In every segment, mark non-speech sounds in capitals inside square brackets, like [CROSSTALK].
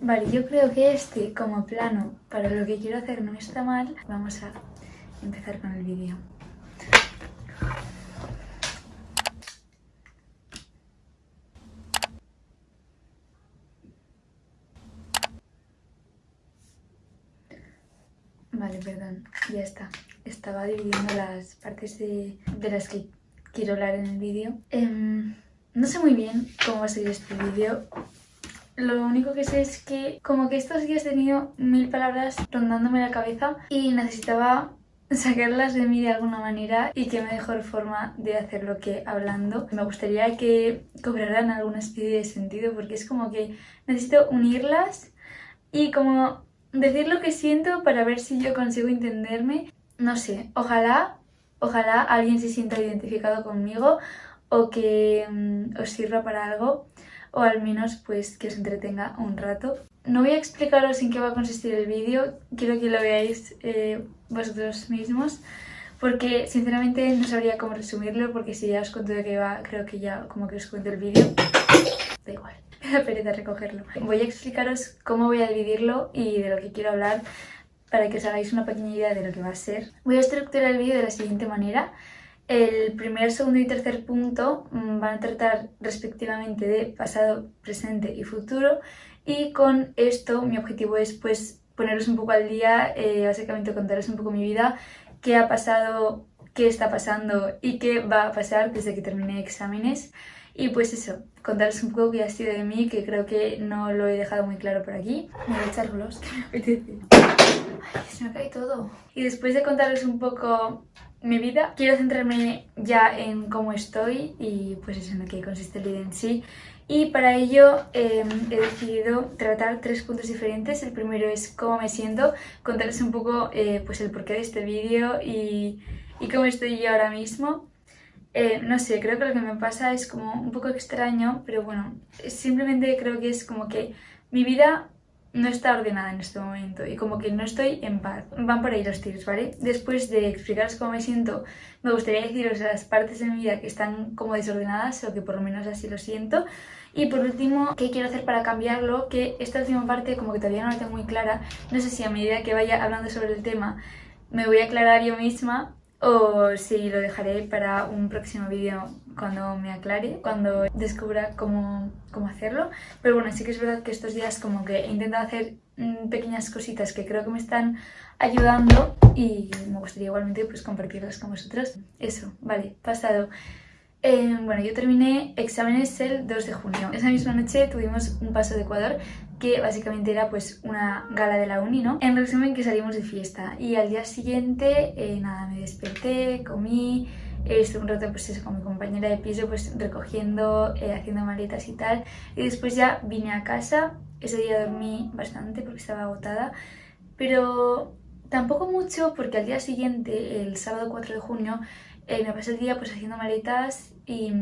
Vale, yo creo que este como plano para lo que quiero hacer no está mal. Vamos a empezar con el vídeo. Vale, perdón, ya está. Estaba dividiendo las partes de, las que quiero hablar en el vídeo. Em, no sé muy bien cómo va a ser este vídeo. Lo único que sé es que como que estos días he tenido mil palabras rondándome la cabeza y necesitaba sacarlas de mí de alguna manera y qué mejor forma de hacerlo que hablando. Me gustaría que cobraran alguna especie de sentido porque es como que necesito unirlas y como decir lo que siento para ver si yo consigo entenderme. No sé, ojalá, ojalá alguien se sienta identificado conmigo o que mm, os sirva para algo o al menos pues que os entretenga un rato. No voy a explicaros en qué va a consistir el vídeo, quiero que lo veáis eh, vosotros mismos porque sinceramente no sabría cómo resumirlo porque si ya os cuento de qué va, creo que ya como que os cuento el vídeo, [COUGHS] da igual [LAUGHS] me da pereza recogerlo. Voy a explicaros cómo voy a dividirlo y de lo que quiero hablar para que os hagáis una pequeña idea de lo que va a ser. Voy a estructurar el vídeo de la siguiente manera. El primer, segundo y tercer punto mm, van a tratar respectivamente de pasado, presente y futuro y con esto mi objetivo es pues poneros un poco al día, eh, básicamente contaros un poco mi vida, qué ha pasado, qué está pasando y qué va a pasar desde que terminé exámenes. Y pues eso, contaros un poco qué ha sido de mí, que creo que no lo he dejado muy claro por aquí. Voy a echar gloss, [LAUGHS] que. Ay, se me cae todo. Y después de contaros un poco mi vida, quiero centrarme ya en cómo estoy y pues en lo que consiste el vídeo en sí. Y para ello em, he decidido tratar tres puntos diferentes. El primero es cómo me siento, contarles un poco eh, pues el porqué de este vídeo y, y cómo estoy yo ahora mismo. Eh, no sé, creo que lo que me pasa es como un poco extraño, pero bueno, simplemente creo que es como que mi vida no está ordenada en este momento y como que no estoy en paz. Van por ahí los tiros, ¿vale? Después de explicaros cómo me siento, me gustaría deciros las partes de mi vida que están como desordenadas o que por lo menos así lo siento. Y por último, ¿qué quiero hacer para cambiarlo? Que esta última parte como que todavía no la tengo muy clara. No sé si a medida que vaya hablando sobre el tema me voy a aclarar yo misma o si lo dejaré para un próximo vídeo cuando me aclare, cuando descubra cómo, cómo, hacerlo. Pero bueno, sí que es verdad que estos días como que he intentado hacer mm, pequeñas cositas que creo que me están ayudando y me gustaría igualmente pues compartirlas con vosotros. Eso, vale, pasado. Eh, bueno, yo terminé exámenes el 2 de junio. Esa misma noche tuvimos un paso de Ecuador que básicamente era pues una gala de la uni, ¿no? En resumen que salimos de fiesta y al día siguiente, eh, nada, me desperté, comí, estuve un rato pues con mi compañera de piso pues recogiendo, eh, haciendo maletas y tal y después ya vine a casa, ese día dormí bastante porque estaba agotada pero tampoco mucho porque al día siguiente, el sábado 4 de junio, eh, me pasé el día pues haciendo maletas y,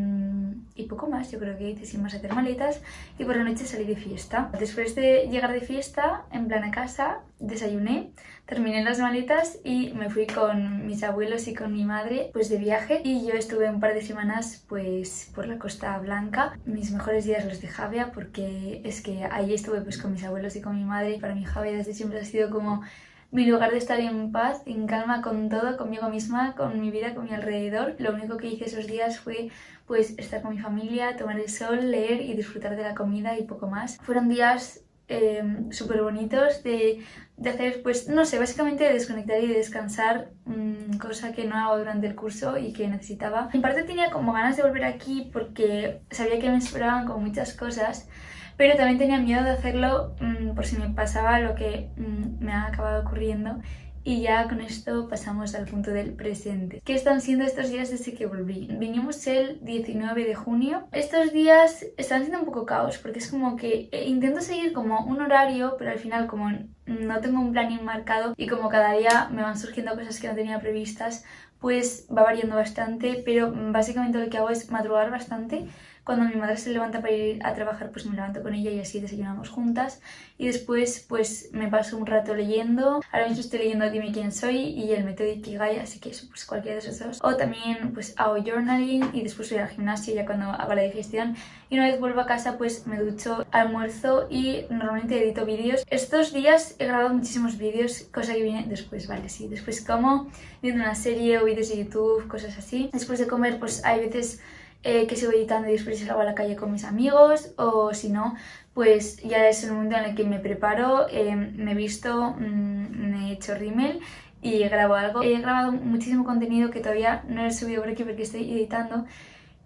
poco más, yo creo que hice sin más hacer maletas y por la noche salí de fiesta. Después de llegar de fiesta, en plan a casa, desayuné, terminé las maletas y me fui con mis abuelos y con mi madre pues de viaje y yo estuve un par de semanas pues por la Costa Blanca. Mis mejores días los de Javia porque es que ahí estuve pues con mis abuelos y con mi madre. Para mí Javia desde siempre ha sido como mi lugar de estar en paz, en calma con todo, conmigo misma, con mi vida, con mi alrededor. Lo único que hice esos días fue pues estar con mi familia, tomar el sol, leer y disfrutar de la comida y poco más. Fueron días eh, súper bonitos de, de, hacer, pues no sé, básicamente de desconectar y de descansar, mmm, cosa que no hago durante el curso y que necesitaba. En parte tenía como ganas de volver aquí porque sabía que me esperaban con muchas cosas, pero también tenía miedo de hacerlo mmm, por si me pasaba lo que mmm, me ha acabado ocurriendo y ya con esto pasamos al punto del presente. ¿Qué están siendo estos días desde que volví? Vinimos el 19 de junio. Estos días están siendo un poco caos porque es como que eh, intento seguir como un horario, pero al final como no tengo un plan marcado y como cada día me van surgiendo cosas que no tenía previstas, pues va variando bastante, pero básicamente lo que hago es madrugar bastante cuando mi madre se levanta para ir a trabajar, pues me levanto con ella y así desayunamos juntas. Y después, pues me paso un rato leyendo. Ahora mismo estoy leyendo Dime quién soy y el método Ikigai, así que eso, pues cualquiera de esos dos. O también, pues hago journaling y después voy al gimnasio ya cuando hago la digestión. Y una vez vuelvo a casa, pues me ducho, almuerzo y normalmente edito vídeos. Estos días he grabado muchísimos vídeos, cosa que viene después, vale, sí. Después como, viendo una serie o vídeos de YouTube, cosas así. Después de comer, pues hay veces eh, que sigo editando y después salgo a la calle con mis amigos o si no, pues ya es el momento en el que me preparo, eh, me he visto, mm, me he hecho rímel y grabo algo. He grabado muchísimo contenido que todavía no he subido por aquí porque estoy editando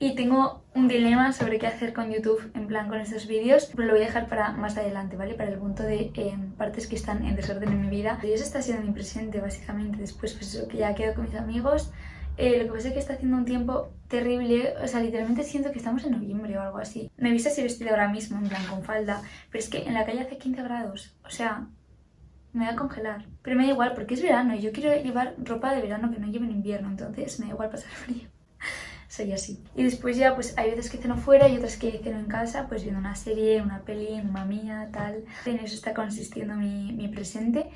y tengo un dilema sobre qué hacer con YouTube, en plan con estos vídeos, pero lo voy a dejar para más adelante, ¿vale? Para el punto de eh, partes que están en desorden en mi vida. Y eso está siendo mi presente, básicamente. Después, pues eso, que ya quedo con mis amigos, eh, lo que pasa es que está haciendo un tiempo terrible, o sea, literalmente siento que estamos en noviembre o algo así. Me he visto así vestida ahora mismo, en plan con falda, pero es que en la calle hace 15 grados, o sea, me voy a congelar. Pero me da igual porque es verano y yo quiero llevar ropa de verano que no lleve en invierno, entonces me da igual pasar [LAUGHS] frío. Soy así. Y después ya, pues hay veces que ceno fuera y otras que ceno en casa, pues viendo una serie, una peli, una mía, tal. En eso está consistiendo mi, mi presente.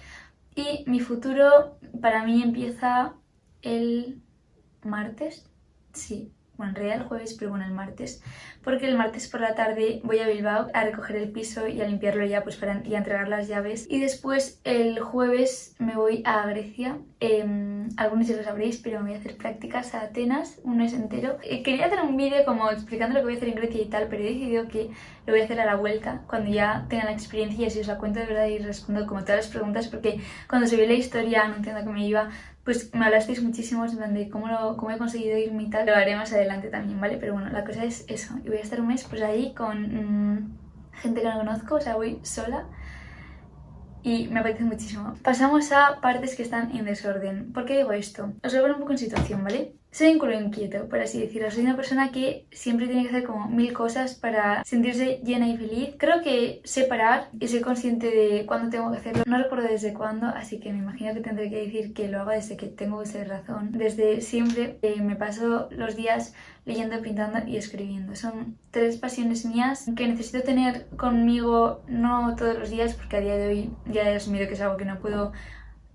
Y mi futuro para mí empieza el martes, sí, bueno, en realidad el jueves, pero bueno, el martes, porque el martes por la tarde voy a Bilbao a recoger el piso y a limpiarlo ya pues para y a entregar las llaves. Y después el jueves me voy a Grecia, em, algunos ya lo sabréis, pero me voy a hacer prácticas a Atenas, un mes entero. Eh, quería hacer un vídeo como explicando lo que voy a hacer en Grecia y tal, pero he decidido que lo voy a hacer a la vuelta, cuando ya tenga la experiencia y así os la cuento de verdad y respondo como todas las preguntas, porque cuando subí la historia anunciando que me iba pues me hablasteis muchísimo de cómo, lo, cómo he conseguido irme y tal. Lo haré más adelante también, ¿vale? Pero bueno, la cosa es eso. Y voy a estar un mes pues ahí con mm, gente que no conozco, o sea, voy sola. Y me apetece muchísimo. Pasamos a partes que están en desorden. ¿Por qué digo esto? Os voy a poner un poco en situación, ¿vale? Soy un culo inquieto, por así decirlo. Soy una persona que siempre tiene que hacer como mil cosas para sentirse llena y feliz. Creo que sé parar y soy consciente de cuándo tengo que hacerlo. No recuerdo desde cuándo, así que me imagino que tendré que decir que lo hago desde que tengo esa razón. Desde siempre eh, me paso los días leyendo, pintando y escribiendo. Son tres pasiones mías que necesito tener conmigo no todos los días porque a día de hoy ya he asumido que es algo que no puedo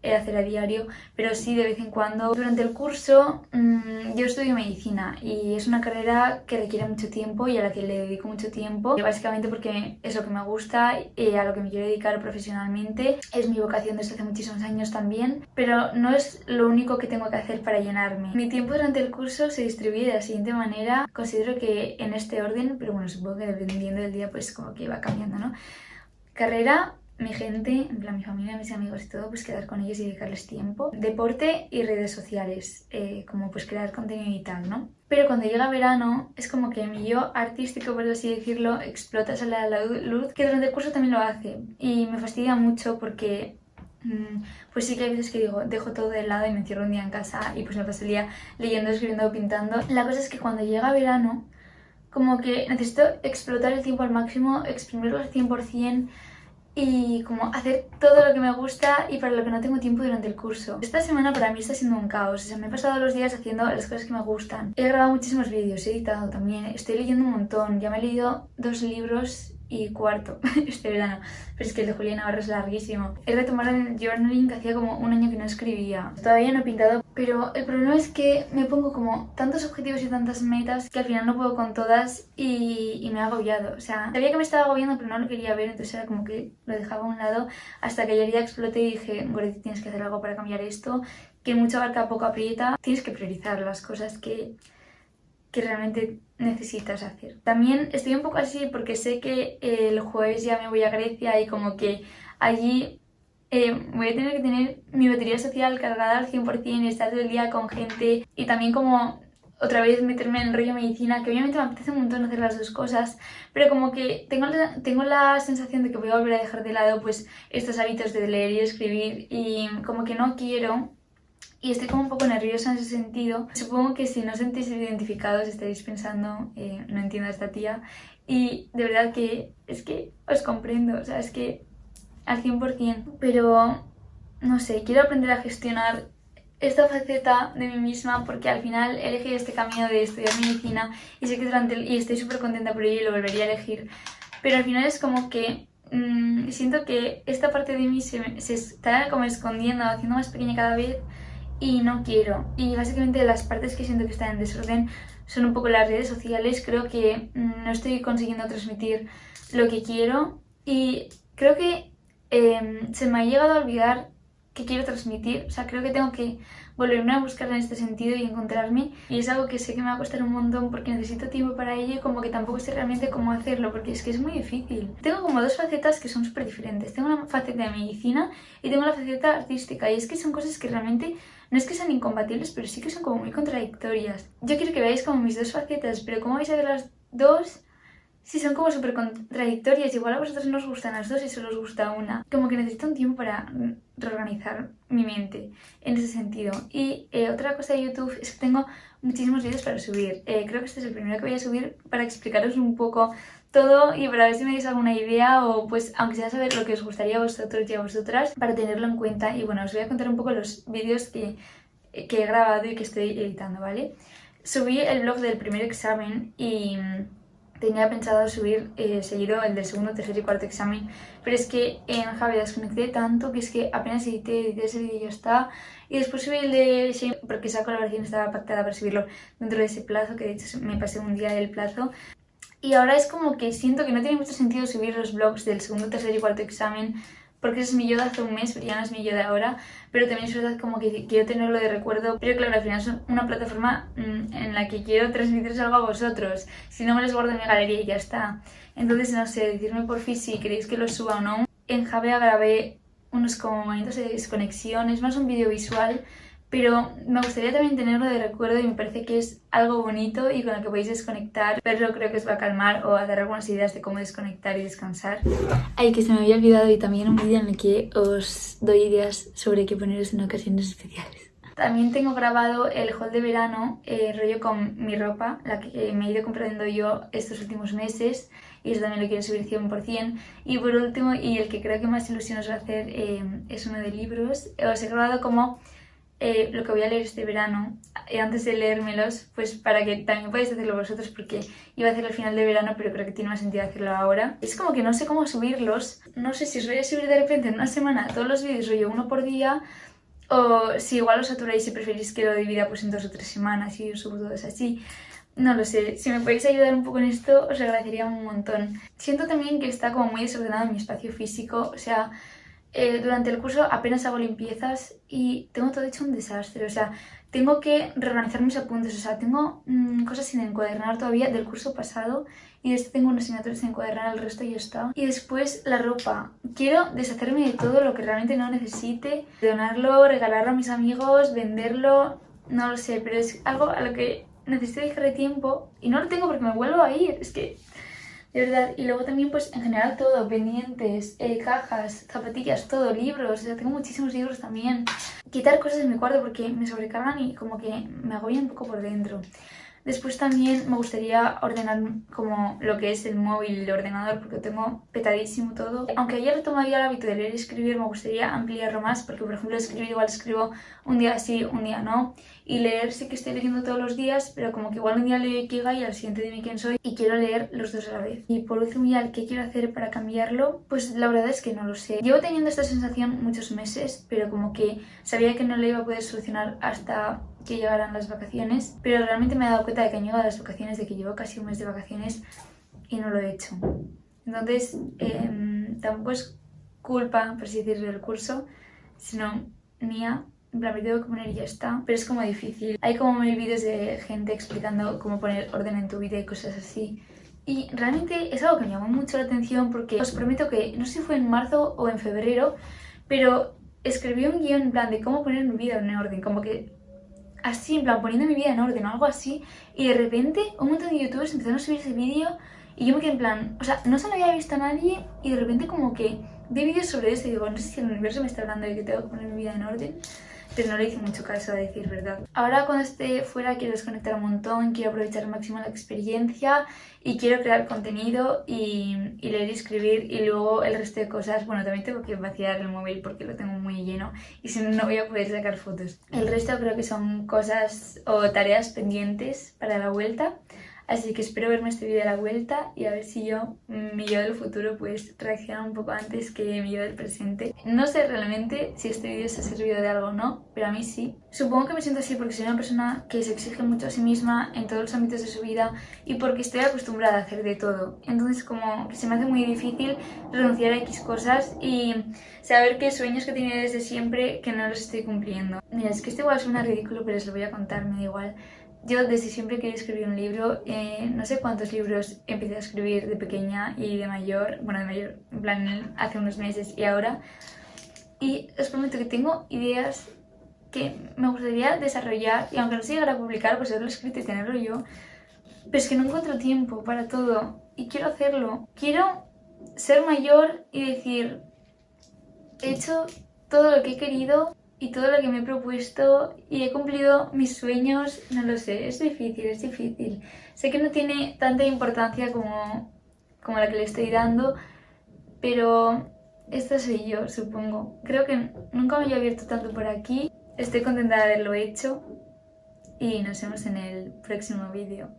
hacer a diario, pero sí de vez en cuando. Durante el curso mmm, yo estudio medicina y es una carrera que requiere mucho tiempo y a la que le dedico mucho tiempo, básicamente porque es lo que me gusta y a lo que me quiero dedicar profesionalmente. Es mi vocación desde hace muchísimos años también, pero no es lo único que tengo que hacer para llenarme. Mi tiempo durante el curso se distribuye de la siguiente manera, considero que en este orden, pero bueno, supongo que dependiendo del día pues como que va cambiando, ¿no? Carrera, mi gente, mi familia, mis amigos y todo, pues quedar con ellos y dedicarles tiempo. Deporte y redes sociales, eh, como pues crear contenido y tal, ¿no? Pero cuando llega verano es como que mi yo artístico, por así decirlo, explota, sale a la luz, que durante el curso también lo hace. Y me fastidia mucho porque mm, pues sí que hay veces que digo, dejo todo de lado y me encierro un día en casa y pues me paso el día leyendo, escribiendo pintando. La cosa es que cuando llega verano, como que necesito explotar el tiempo al máximo, exprimirlo al 100%, y como hacer todo lo que me gusta y para lo que no tengo tiempo durante el curso. Esta semana para mí está siendo un caos, o sea, me he pasado los días haciendo las cosas que me gustan. He grabado muchísimos vídeos, he editado también, estoy leyendo un montón, ya me he leído dos libros y cuarto [LAUGHS] este verano. Pero es que el de Julián Navarro es larguísimo. He retomado el journaling que hacía como un año que no escribía. Todavía no he pintado, pero el problema es que me pongo como tantos objetivos y tantas metas que al final no puedo con todas y, y me ha agobiado. O sea, sabía que me estaba agobiando pero no lo quería ver, entonces era como que lo dejaba a un lado hasta que ayer día exploté y dije, Goretti, tienes que hacer algo para cambiar esto, que mucha barca poco aprieta. Tienes que priorizar las cosas que que realmente necesitas hacer. También estoy un poco así porque sé que el jueves ya me voy a Grecia y como que allí eh, voy a tener que tener mi batería social cargada al 100% y estar todo el día con gente y también como otra vez meterme en el rollo medicina, que obviamente me apetece un montón hacer las dos cosas, pero como que tengo la, tengo la sensación de que voy a volver a dejar de lado pues estos hábitos de leer y escribir y como que no quiero y estoy como un poco nerviosa en ese sentido. Supongo que si no os sentís identificados estaréis pensando, eh, no entiendo a esta tía. Y de verdad que es que os comprendo, o sea, es que al 100%, pero no sé, quiero aprender a gestionar esta faceta de mí misma porque al final elegido este camino de estudiar medicina y sé que durante y estoy súper contenta por ello y lo volvería a elegir pero al final es como que mmm, siento que esta parte de mí se, se, está como escondiendo, haciendo más pequeña cada vez y no quiero. Y básicamente las partes que siento que están en desorden son un poco las redes sociales. Creo que mmm, no estoy consiguiendo transmitir lo que quiero y creo que eh, se me ha llegado a olvidar que quiero transmitir. O sea, creo que tengo que volverme a buscar en este sentido y encontrarme. Y es algo que sé que me va a costar un montón porque necesito tiempo para ello y como que tampoco sé realmente cómo hacerlo porque es que es muy difícil. Tengo como dos facetas que son súper diferentes. Tengo una faceta de medicina y tengo la faceta artística. Y es que son cosas que realmente no es que sean incompatibles, pero sí que son como muy contradictorias. Yo quiero que veáis como mis dos facetas, pero ¿cómo vais a ver las dos? Sí, son como súper contradictorias. Igual a vosotros no os gustan las dos y solo os gusta una. Como que necesito un tiempo para reorganizar mi mente en ese sentido. Y eh, otra cosa de YouTube es que tengo muchísimos vídeos para subir. Eh, creo que este es el primero que voy a subir para explicaros un poco todo y para ver si me dais alguna idea o pues aunque sea saber lo que os gustaría a vosotros y a vosotras para tenerlo en cuenta. Y bueno, os voy a contar un poco los vídeos que, que he grabado y que estoy editando, ¿vale? Subí el blog del primer examen y tenía pensado subir eh, seguido el del segundo, tercer y cuarto examen, pero es que en Javi desconecté tanto que es que apenas edité, edité ese vídeo y ya está. Y después subí el de porque esa colaboración estaba pactada para subirlo dentro de ese plazo, que de hecho me pasé un día del plazo. Y ahora es como que siento que no tiene mucho sentido subir los vlogs del segundo, tercer y cuarto examen porque ese es mi yo de hace un mes, pero ya no es mi yo de ahora, pero también es verdad como que quiero tenerlo de recuerdo, pero claro, al final es una plataforma mm, en la que quiero transmitiros algo a vosotros, si no me los guardo en mi galería y ya está. Entonces, no sé, decirme por fin si queréis que lo suba o no. En Javea grabé unos como momentos de desconexión, es más un vídeo visual, pero me gustaría también tenerlo de recuerdo y me parece que es algo bonito y con lo que podéis desconectar. Verlo creo que os va a calmar o a dar algunas ideas de cómo desconectar y descansar. Ay, que se me había olvidado y también un vídeo en el que os doy ideas sobre qué poneros en ocasiones especiales. También tengo grabado el haul de verano, eh, rollo con mi ropa, la que me he ido comprando yo estos últimos meses y eso también lo quiero subir 100%. Y por último, y el que creo que más ilusión os va a hacer, eh, es uno de libros. Os he grabado como eh, lo que voy a leer este verano, eh, antes de leérmelos, pues para que también podáis hacerlo vosotros, porque iba a hacerlo al final de verano, pero creo que tiene más sentido hacerlo ahora. Es como que no sé cómo subirlos, no sé si os voy a subir de repente en una semana todos los vídeos, rollo uno por día, o si igual os saturáis y preferís que lo divida pues en dos o tres semanas y os subo todos así. No lo sé, si me podéis ayudar un poco en esto os agradecería un montón. Siento también que está como muy desordenado mi espacio físico, o sea, eh, durante el curso apenas hago limpiezas y tengo todo hecho un desastre, o sea, tengo que reorganizar mis apuntes, o sea, tengo mmm, cosas sin encuadernar todavía del curso pasado y de este tengo unas asignaturas sin encuadernar, el resto ya está. Y después la ropa. Quiero deshacerme de todo lo que realmente no necesite, donarlo, regalarlo a mis amigos, venderlo, no lo sé, pero es algo a lo que necesito dejarle tiempo y no lo tengo porque me vuelvo a ir, es que de verdad. Y luego también, pues en general todo, pendientes, eh, cajas, zapatillas, todo, libros, o sea, tengo muchísimos libros también. Quitar cosas de mi cuarto porque me sobrecargan y como que me agobian un poco por dentro. Después también me gustaría ordenar como lo que es el móvil y el ordenador porque tengo petadísimo todo. Aunque ayer tomaría el hábito de leer y escribir, me gustaría ampliarlo más porque por ejemplo escribir igual escribo un día sí, un día no. Y leer sí que estoy leyendo todos los días, pero como que igual un día leo Ikigai y al siguiente dime quién soy y quiero leer los dos a la vez. Y por último ya, ¿qué quiero hacer para cambiarlo? Pues la verdad es que no lo sé. Llevo teniendo esta sensación muchos meses, pero como que sabía que no lo iba a poder solucionar hasta que llegaran las vacaciones, pero realmente me he dado cuenta de que han llegado las vacaciones, de que llevo casi un mes de vacaciones y no lo he hecho. Entonces, eh, tampoco es culpa, por así decirlo, del curso, sino mía. En plan, me tengo que poner y ya está. Pero es como difícil. Hay como mil vídeos de gente explicando cómo poner orden en tu vida y cosas así. Y realmente es algo que me llamó mucho la atención porque os prometo que, no sé si fue en marzo o en febrero, pero escribí un guion en plan de cómo poner mi vida en orden, como que así, en plan, poniendo mi vida en orden o algo así, y de repente un montón de youtubers empezaron a subir ese vídeo y yo me quedé en plan, o sea, no se lo había visto a nadie y de repente como que vi vídeos sobre eso y digo, no sé si el universo me está hablando de que tengo que poner mi vida en orden. Pero no le hice mucho caso a decir verdad. Ahora cuando esté fuera quiero desconectar un montón, quiero aprovechar al máximo la experiencia y quiero crear contenido y, y, leer y escribir y luego el resto de cosas, bueno también tengo que vaciar el móvil porque lo tengo muy lleno y si no no voy a poder sacar fotos. El resto creo que son cosas o tareas pendientes para la vuelta Así que espero verme este vídeo a la vuelta y a ver si yo, mi yo del futuro, pues reacciona un poco antes que mi yo del presente. No sé realmente si este vídeo se ha servido de algo o no, pero a mí sí. Supongo que me siento así porque soy una persona que se exige mucho a sí misma en todos los ámbitos de su vida y porque estoy acostumbrada a hacer de todo. Entonces como que se me hace muy difícil renunciar a X cosas y saber que sueños que tenía desde siempre que no los estoy cumpliendo. Mira, es que esto igual suena ridículo, pero os lo voy a contar, me da igual. Yo desde siempre quería escribir un libro, eh, no sé cuántos libros empecé a escribir de pequeña y de mayor, bueno de mayor, en plan hace unos meses y ahora. Y os prometo que tengo ideas que me gustaría desarrollar y aunque no se llegara a publicar, pues haberlo escrito y tenerlo yo. Pero es que no encuentro tiempo para todo y quiero hacerlo. Quiero ser mayor y decir, he hecho todo lo que he querido y todo lo que me he propuesto y he cumplido mis sueños, no lo sé, es difícil, es difícil. Sé que no tiene tanta importancia como, como la que le estoy dando, pero esta soy yo, supongo. Creo que nunca me había abierto tanto por aquí, estoy contenta de haberlo hecho y nos vemos en el próximo vídeo.